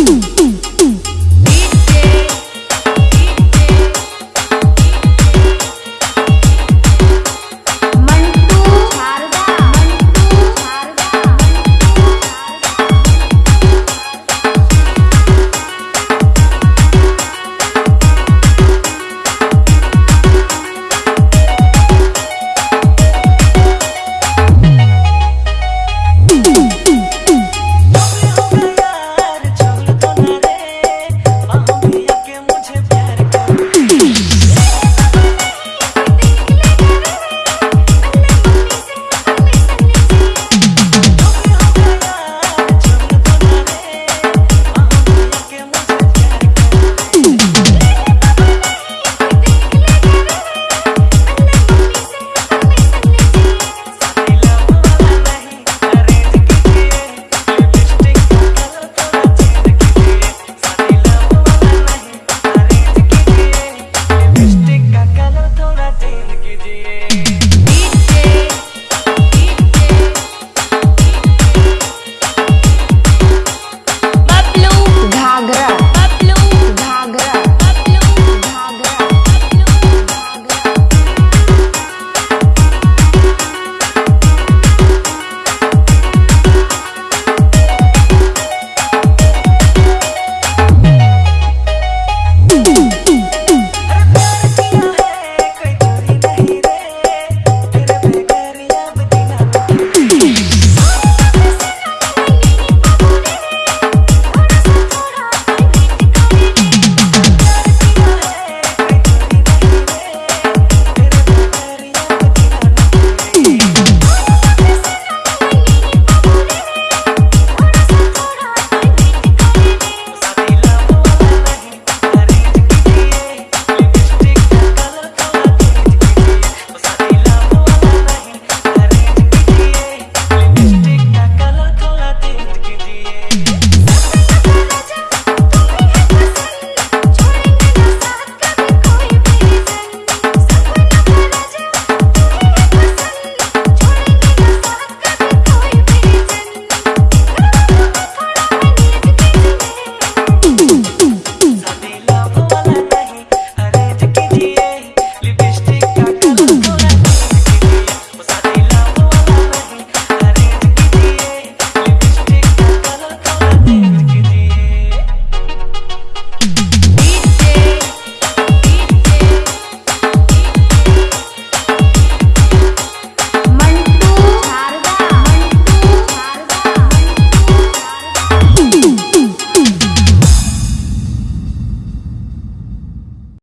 Ooh.